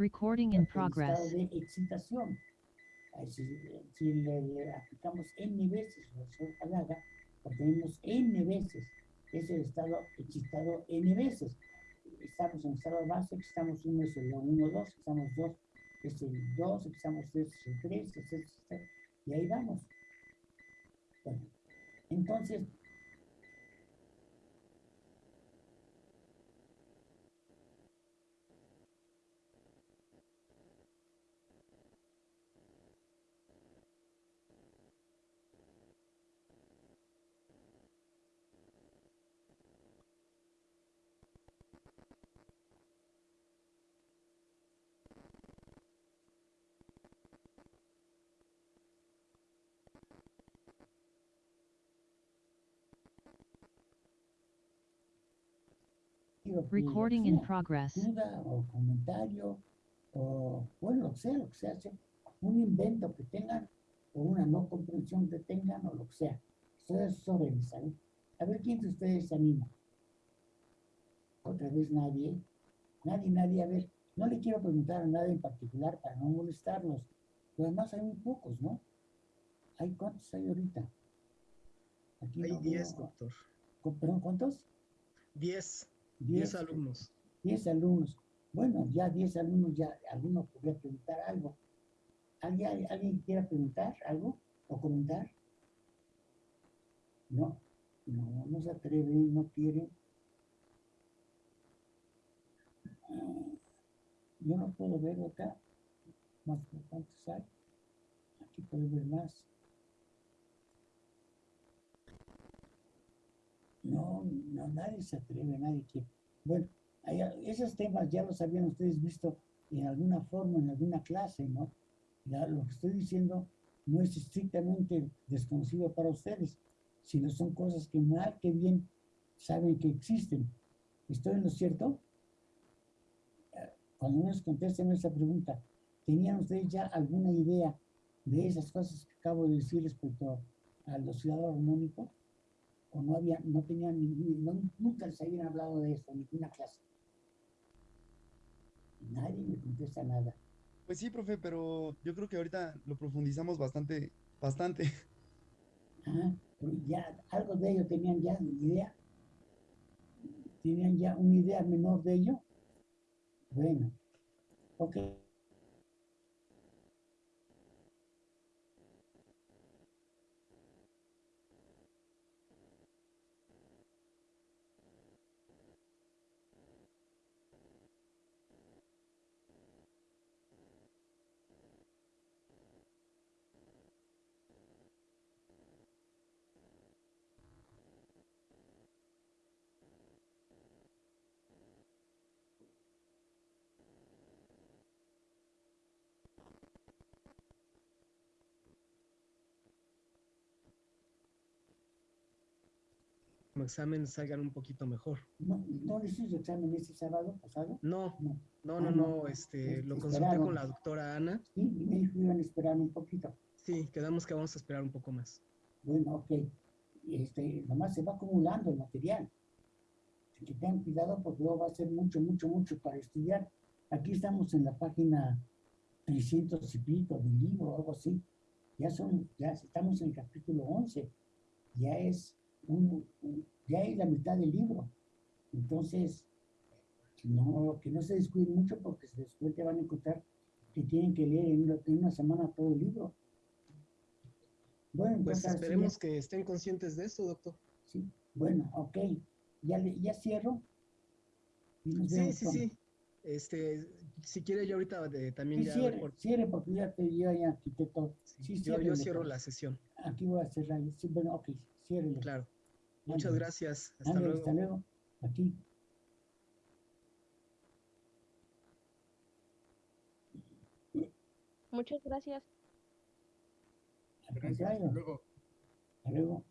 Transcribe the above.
Recording in progress. de excitación. Si, si le, le aplicamos n veces Palaga, obtenemos n veces. Es el estado excitado n veces. Estamos en estado base, excitamos 1 es el 1, 2, excitamos 2 es el 2, excitamos 3 es el 3, etcétera, etcétera, y ahí vamos. Bueno, entonces, Recording in progress. duda o comentario o bueno, lo que sea, lo que sea, un invento que tengan o una no comprensión que tengan o lo que sea. Estoy a sus órdenes, ¿sabe? A ver quién de ustedes se anima. Otra vez nadie, nadie, nadie, a ver, no le quiero preguntar a nadie en particular para no molestarlos, pero además hay muy pocos, ¿no? ¿Hay cuántos hay ahorita? Aquí Hay no 10, veo- doctor. ¿Cu- ¿Perdón, cuántos? 10, 10 10 alumnos. 10 alumnos. Bueno, ya 10 alumnos, ya alguno podría preguntar algo. ¿Alguien, ¿Alguien quiera preguntar algo o comentar? No, no, no se atreven, no quieren. Ah, Yo no puedo ver acá. Más cuántos hay. Aquí puedo ver más. No, no, nadie se atreve, nadie quiere. Bueno, esos temas ya los habían ustedes visto en alguna forma, en alguna clase, ¿no? Lo que estoy diciendo no es estrictamente desconocido para ustedes, sino son cosas que mal que bien saben que existen. ¿Estoy en lo cierto? Eh, Cuando nos contesten esa pregunta, ¿tenían ustedes ya alguna idea de esas cosas que acabo de decir respecto al oscilador armónico? ¿O no había, no tenían, no- nunca les habían hablado de eso, en ninguna clase? Nadie me contesta nada. Pues sí, profe, pero yo creo que ahorita lo profundizamos bastante, bastante. Ajá, pero ya algo de ello tenían ya idea. ¿Tenían ya una idea menor de ello? Bueno, ok. Como examen salgan un poquito mejor. ¿No, no hizo su examen este sábado pasado? No, No. no, Ah, no, este, lo Este, consulté con la doctora Ana. Sí, y me dijo que iban a esperar un poquito. Sí, quedamos que vamos a esperar un poco más. Bueno, ok. Este, nomás se va acumulando el material. Así que tengan cuidado porque luego va a ser mucho, mucho, mucho para estudiar. Aquí estamos en la página 300 y pico del libro, algo así. Ya son, ya estamos en el capítulo 11. Ya es un, un- ya es la mitad del libro. Entonces, no, que no se descuiden mucho porque después te van a encontrar que tienen que leer en una, en una semana todo el libro. Bueno, Pues entonces esperemos que estén conscientes de esto, doctor. Sí, bueno, ok. Ya, ya cierro. Sí, sí, sí. Este, si quiere yo ahorita eh, también y ya... Cierre, cierre, porque ya te dio ya arquitecto. Sí, sí, yo, yo, cierro pues. la sesión. Aquí voy a cerrar. Sí, bueno, ok, cierre. Claro. Muchas gracias. Hasta luego. Hasta luego. Aquí. Muchas gracias. Hasta luego. Hasta luego.